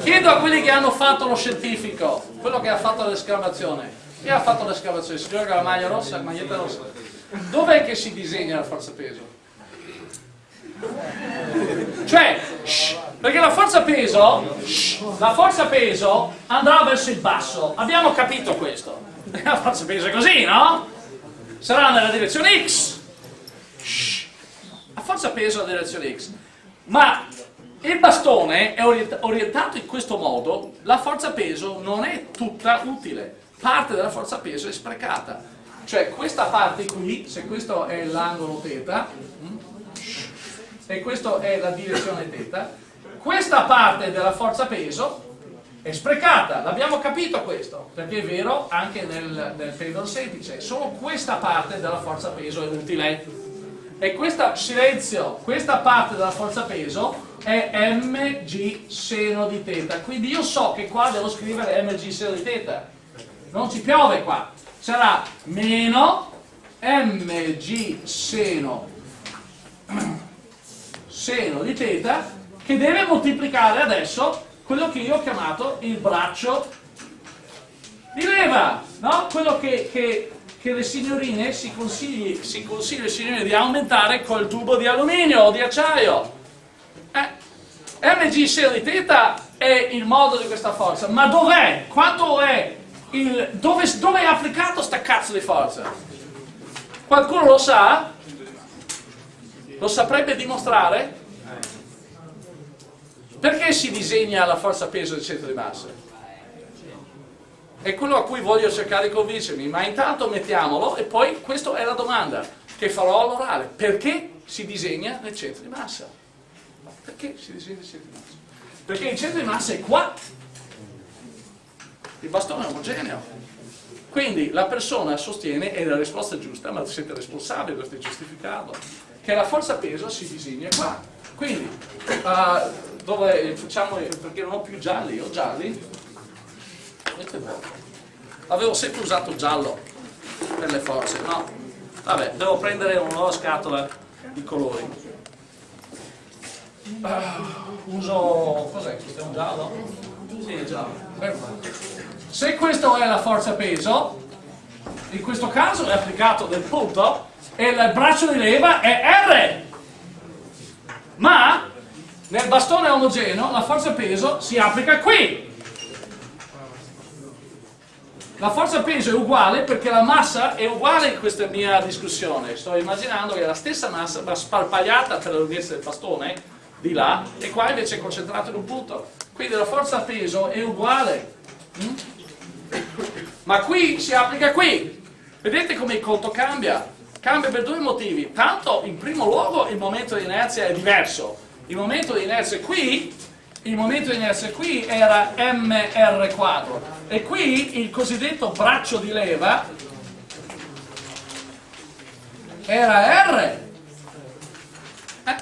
Chiedo a quelli che hanno fatto lo scientifico, quello che ha fatto l'esclamazione. Chi ha fatto l'esclamazione? Il signore con la maglia rossa, la maglietta rossa. Dov'è che si disegna la forza peso? Cioè, shh, perché la forza peso, shh, la forza peso andrà verso il basso. Abbiamo capito questo. La forza peso è così, no? Sarà nella direzione X. Shh, la forza peso è nella direzione X. Ma il bastone è orientato in questo modo, la forza peso non è tutta utile, parte della forza peso è sprecata. Cioè questa parte qui, se questo è l'angolo θ, mm, e questa è la direzione θ, questa parte della forza peso è sprecata, l'abbiamo capito questo, perché è vero anche nel, nel semplice, solo questa parte della forza peso è utile. E questa, silenzio, questa parte della forza peso è mg seno di teta, quindi io so che qua devo scrivere mg seno di teta, non ci piove qua, sarà meno mg seno, seno di teta che deve moltiplicare adesso quello che io ho chiamato il braccio di leva, no? quello che, che, che le signorine si consigli, si consiglia alle signorine di aumentare col tubo di alluminio o di acciaio. Eh, mg seno teta è il modo di questa forza, ma dov'è? Quanto è? Il, dove, dove è applicato sta cazzo di forza? Qualcuno lo sa? Lo saprebbe dimostrare? Perché si disegna la forza peso del centro di massa? È quello a cui voglio cercare di convincermi, ma intanto mettiamolo e poi questa è la domanda che farò all'orale. Perché si disegna nel centro di massa? Perché si disegna nel centro di massa? Perché il centro di massa è qua. Il bastone è omogeneo. Quindi la persona sostiene, e la risposta è giusta, ma siete responsabili, dovete giustificarlo, che la forza peso si disegna qua. Quindi, uh, dove facciamo, perché non ho più gialli, ho gialli, avevo sempre usato giallo per le forze, no, vabbè, devo prendere una nuova scatola di colori. Uh, uso, cos'è questo? È un giallo? Sì, è giallo. Se questo è la forza peso, in questo caso è applicato del punto e il braccio di leva è R. Ma nel bastone omogeneo la forza peso si applica qui. La forza peso è uguale perché la massa è uguale in questa mia discussione. Sto immaginando che la stessa massa va sparpagliata per la lunghezza del bastone, di là, e qua invece è concentrato in un punto. Quindi la forza peso è uguale. Mm? Ma qui si applica qui. Vedete come il conto cambia? Cambia per due motivi. Tanto, in primo luogo, il momento di inerzia è diverso il momento di inerzia qui, il momento di inerzia qui era mr quadro e qui il cosiddetto braccio di leva era r. Eh?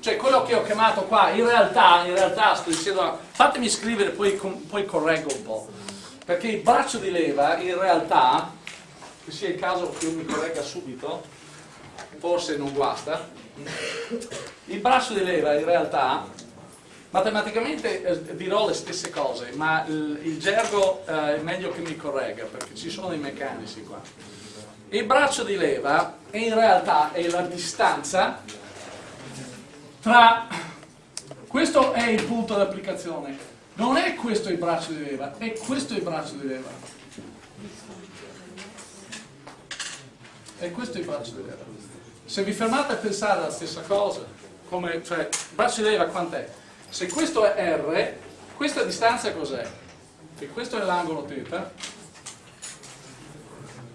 Cioè quello che ho chiamato qua, in realtà, in realtà fatemi scrivere poi, poi correggo un po', perché il braccio di leva in realtà, che sia il caso che io mi corregga subito, forse non guasta, il braccio di leva in realtà, matematicamente eh, dirò le stesse cose, ma il, il gergo eh, è meglio che mi corregga, perché ci sono i meccanici qua. Il braccio di leva in realtà è la distanza tra... Questo è il punto di applicazione. Non è questo il braccio di leva, è questo il braccio di leva. E questo è il braccio di leva. Se vi fermate a pensare alla stessa cosa, come, cioè, braccio di leva quant'è? Se questo è R, questa distanza cos'è? E questo è l'angolo θ,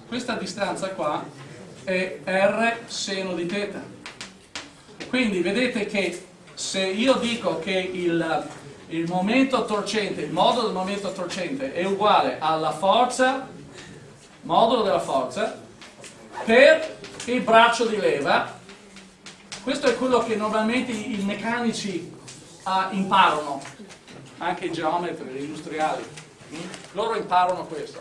questa distanza qua è R seno di θ. Quindi vedete che se io dico che il, il momento torcente, il modulo del momento torcente è uguale alla forza, modulo della forza, per il braccio di leva, questo è quello che normalmente i meccanici uh, imparano, anche i geometri, gli industriali, loro imparano questo,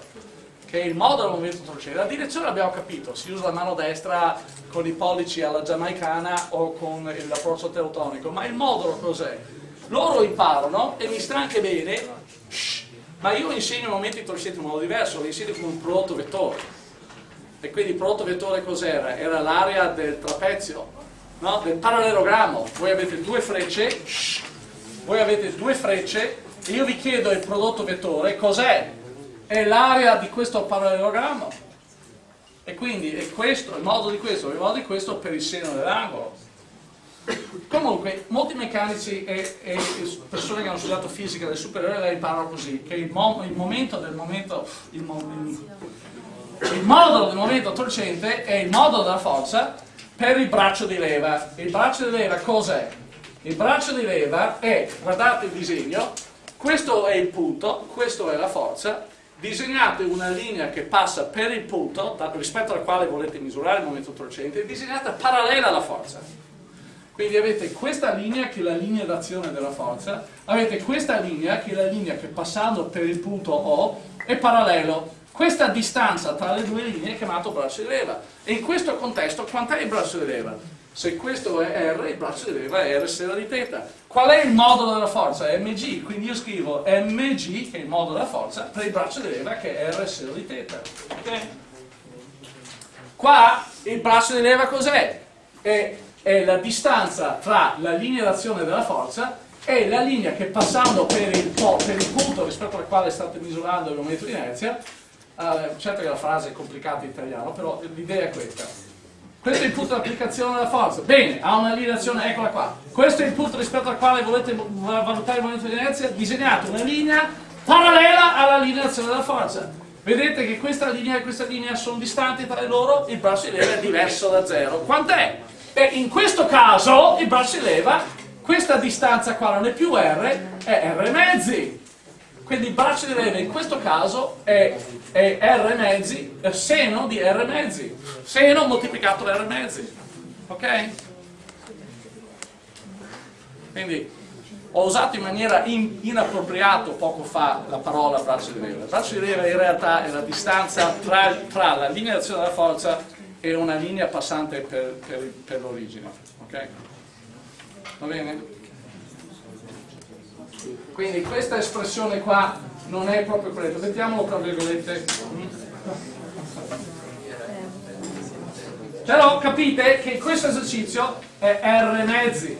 che il modo del movimento torcente. La direzione l'abbiamo capito, si usa la mano destra con i pollici alla giamaicana o con l'approccio teutonico, ma il modulo cos'è? Loro imparano e mi sta anche bene, ma io insegno momenti torcenti in modo diverso, li insegno con un prodotto vettore e quindi il prodotto vettore cos'era? Era l'area del trapezio, no? del parallelogrammo. Voi avete due frecce, voi avete due frecce e io vi chiedo il prodotto vettore cos'è? È l'area di questo parallelogrammo. E quindi è questo, il modo di questo, il modo di questo per il seno dell'angolo. Comunque, molti meccanici e, e, persone che hanno studiato fisica del superiore la imparano così, che il, mo, il momento del momento, il, mo, il modulo del momento torcente è il modulo della forza per il braccio di leva. Il braccio di leva cos'è? Il braccio di leva è, guardate il disegno, questo è il punto, questo è la forza, disegnate una linea che passa per il punto rispetto al quale volete misurare il momento torcente, disegnata parallela alla forza. Quindi avete questa linea che è la linea d'azione della forza, avete questa linea che è la linea che passando per il punto O è parallelo. Questa distanza tra le due linee è chiamato braccio di leva. E in questo contesto quant'è il braccio di leva? Se questo è R, il braccio di leva è R sera di teta. Qual è il modulo della forza? È mg, quindi io scrivo mg, che è il modulo della forza, per il braccio di leva che è R sera di teta. Okay? Qua il braccio di leva cos'è? È, è la distanza tra la linea d'azione della forza e la linea che passando per il, per il punto rispetto al quale state misurando il momento di inerzia, uh, certo che la frase è complicata in italiano, però l'idea è questa questo è il punto di applicazione della forza. Bene, ha una linea d'azione, eccola qua. Questo è il punto rispetto al quale volete valutare il momento di inerzia. Disegnate una linea parallela alla linea d'azione della forza. Vedete che questa linea e questa linea sono distanti tra loro, il braccio di leva è diverso da zero. Quant'è? Beh, in questo caso il braccio di leva, questa distanza qua non è più R, è R mezzi. Quindi braccio di leva in questo caso è, è R mezzi, è seno di R mezzi, seno moltiplicato da R mezzi, ok? Quindi ho usato in maniera in, inappropriata poco fa la parola braccio di leva. Braccio di leva in realtà è la distanza tra, tra la linea d'azione della forza e una linea passante per, per, per l'origine, ok? Va bene? Quindi questa espressione qua non è proprio corretta, mettiamolo tra virgolette. Però capite che questo esercizio è R mezzi.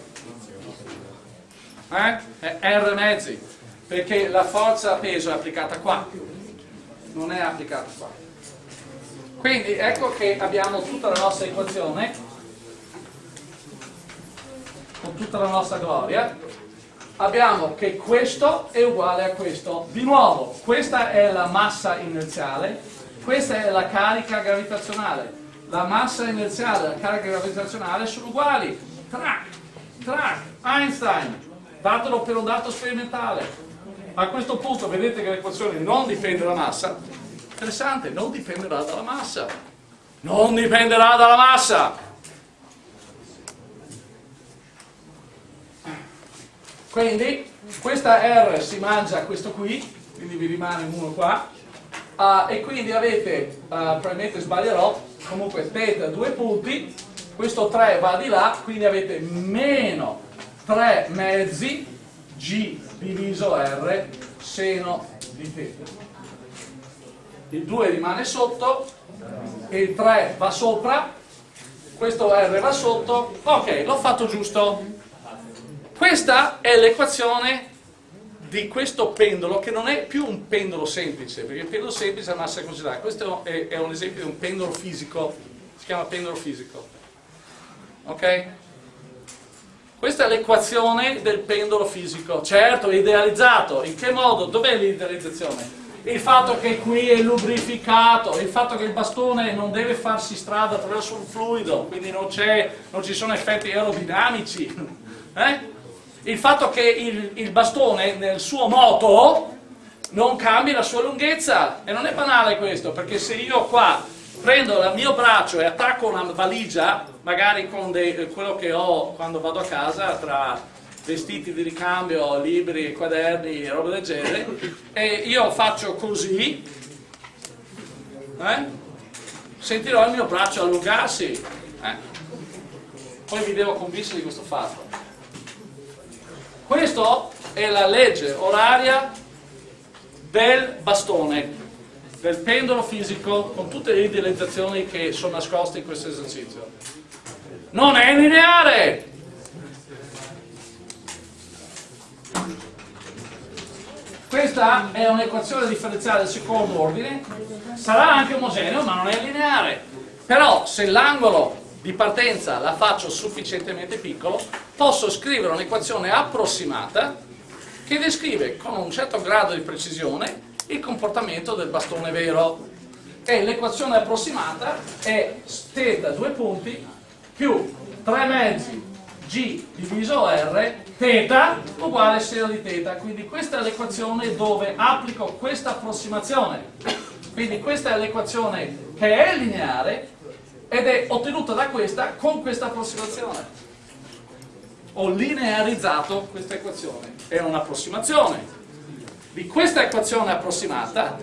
Eh? È R mezzi, perché la forza a peso è applicata qua, non è applicata qua. Quindi ecco che abbiamo tutta la nostra equazione, con tutta la nostra gloria, abbiamo che questo è uguale a questo. Di nuovo, questa è la massa inerziale, questa è la carica gravitazionale. La massa inerziale e la carica gravitazionale sono uguali. Track, track, Einstein, datelo per un dato sperimentale. A questo punto vedete che l'equazione non dipende dalla massa. Interessante, non dipenderà dalla massa. Non dipenderà dalla massa. Quindi questa R si mangia questo qui, quindi vi rimane uno qua, uh, e quindi avete, uh, probabilmente sbaglierò, comunque θ due punti, questo 3 va di là, quindi avete meno 3 mezzi G diviso R seno di θ. Il 2 rimane sotto, il 3 va sopra, questo R va sotto, ok, l'ho fatto giusto. Questa è l'equazione di questo pendolo che non è più un pendolo semplice, perché il pendolo semplice ha massa considerata. Questo è, è, un esempio di un pendolo fisico, si chiama pendolo fisico. Ok? Questa è l'equazione del pendolo fisico. Certo, è idealizzato. In che modo? Dov'è l'idealizzazione? Il fatto che qui è lubrificato, il fatto che il bastone non deve farsi strada attraverso un fluido, quindi non, non ci sono effetti aerodinamici. Eh? Il fatto che il, il bastone nel suo moto non cambi la sua lunghezza e non è banale questo perché se io qua prendo il mio braccio e attacco una valigia magari con dei, quello che ho quando vado a casa tra vestiti di ricambio, libri, quaderni e roba del genere e io faccio così eh? sentirò il mio braccio allungarsi eh? poi vi devo convincere di questo fatto questa è la legge oraria del bastone, del pendolo fisico, con tutte le idealizzazioni che sono nascoste in questo esercizio. Non è lineare! Questa è un'equazione differenziale del secondo ordine, sarà anche omogeneo ma non è lineare. Però se l'angolo di partenza la faccio sufficientemente piccolo, posso scrivere un'equazione approssimata che descrive con un certo grado di precisione il comportamento del bastone vero. E l'equazione approssimata è θ due punti più 3 mezzi g diviso r θ uguale seno di θ. Quindi questa è l'equazione dove applico questa approssimazione. Quindi questa è l'equazione che è lineare ed è ottenuta da questa con questa approssimazione. Ho linearizzato questa equazione. È un'approssimazione. Di questa equazione approssimata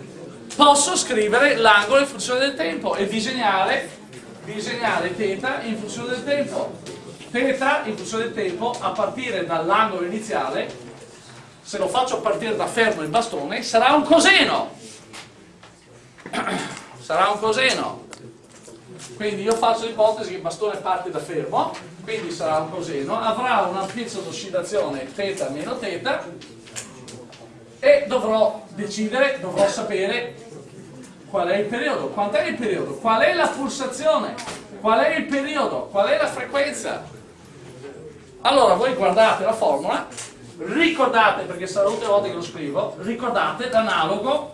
posso scrivere l'angolo in funzione del tempo e disegnare, disegnare θ in funzione del tempo θ in funzione del tempo a partire dall'angolo iniziale se lo faccio partire da fermo il bastone sarà un coseno sarà un coseno quindi io faccio l'ipotesi che il bastone parte da fermo quindi sarà un coseno avrà un'ampiezza d'oscillazione θ meno θ e dovrò decidere, dovrò sapere qual è il periodo, quant'è il periodo, qual è la pulsazione, qual è il periodo, qual è la frequenza? Allora voi guardate la formula, ricordate, perché sarà l'ultima volta che lo scrivo, ricordate l'analogo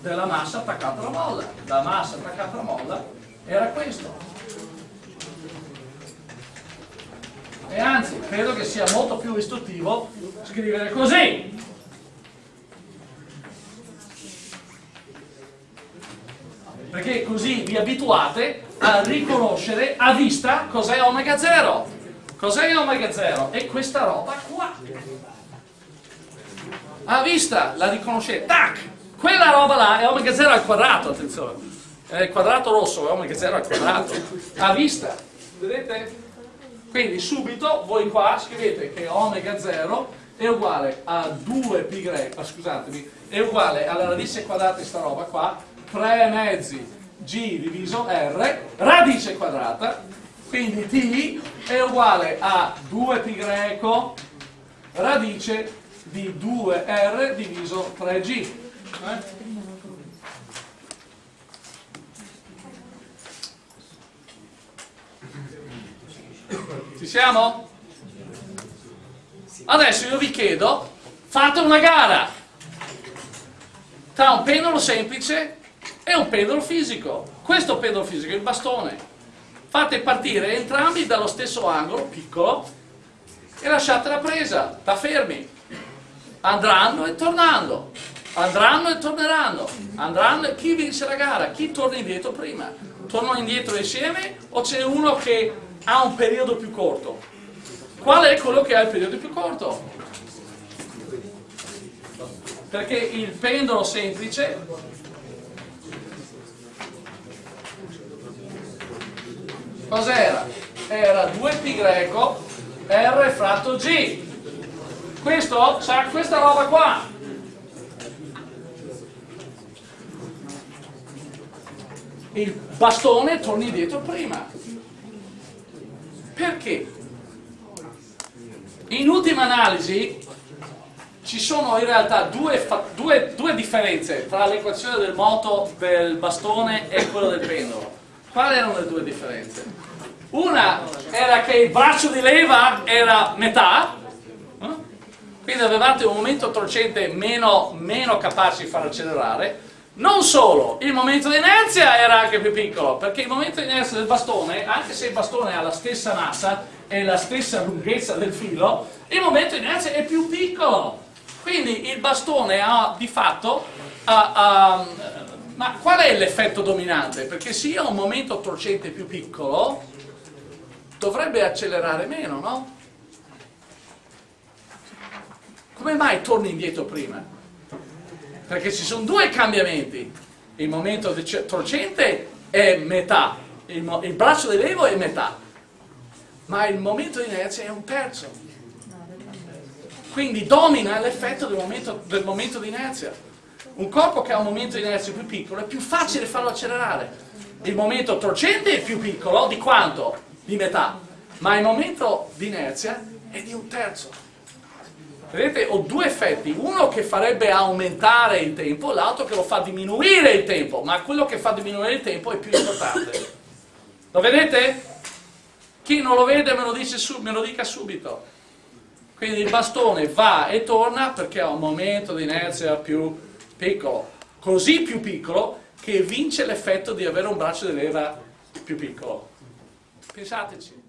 della massa attaccata alla molla. La massa attaccata alla molla era questo. E anzi, credo che sia molto più istruttivo scrivere così. Perché così vi abituate a riconoscere a vista cos'è omega 0. Cos'è omega 0? È questa roba qua. A vista la riconoscete, tac! Quella roba là è omega 0 al quadrato, attenzione. Il quadrato rosso è omega 0 al quadrato. A vista, vedete? Quindi subito voi qua scrivete che omega 0 è uguale a 2π greco, scusatemi, è uguale alla radice quadrata di sta roba qua, 3 mezzi g diviso r, radice quadrata, quindi t è uguale a 2π greco radice di 2r diviso 3g. Eh? Ci siamo? Adesso io vi chiedo, fate una gara tra un pendolo semplice e un pendolo fisico. Questo pendolo fisico è il bastone fate partire entrambi dallo stesso angolo, piccolo, e lasciate la presa, da fermi. Andranno e tornando, andranno e torneranno, andranno e chi vince la gara? Chi torna indietro prima? Tornano indietro insieme o c'è uno che ha un periodo più corto? Qual è quello che ha il periodo più corto? Perché il pendolo semplice Cos'era? Era 2π greco R fratto G. Questo c'ha questa roba qua. Il bastone torni indietro prima. Perché? In ultima analisi ci sono in realtà due, due, due differenze tra l'equazione del moto del bastone e quello del pendolo. Quali erano le due differenze? Una era che il braccio di leva era metà, eh? quindi avevate un momento torcente meno, meno capace di far accelerare. Non solo, il momento di inerzia era anche più piccolo, perché il momento di inerzia del bastone, anche se il bastone ha la stessa massa e la stessa lunghezza del filo, il momento di inerzia è più piccolo. Quindi il bastone ha di fatto ha, ha, ma qual è l'effetto dominante? Perché se io ho un momento torcente più piccolo, dovrebbe accelerare meno, no? Come mai torni indietro prima? Perché ci sono due cambiamenti. Il momento torcente è metà, il, il braccio di levo è metà, ma il momento di inerzia è un terzo. Quindi domina l'effetto del del momento di inerzia. Un corpo che ha un momento di inerzia più piccolo è più facile farlo accelerare. Il momento torcente è più piccolo di quanto? Di metà. Ma il momento di inerzia è di un terzo. Vedete, ho due effetti, uno che farebbe aumentare il tempo, l'altro che lo fa diminuire il tempo, ma quello che fa diminuire il tempo è più importante. Lo vedete? Chi non lo vede me lo, su, me lo dica subito. Quindi il bastone va e torna perché ha un momento di inerzia più piccolo, così più piccolo che vince l'effetto di avere un braccio di leva più piccolo. Pensateci.